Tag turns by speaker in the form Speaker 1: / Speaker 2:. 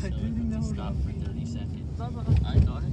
Speaker 1: I
Speaker 2: it
Speaker 1: didn't
Speaker 2: stop for 30 seconds. I thought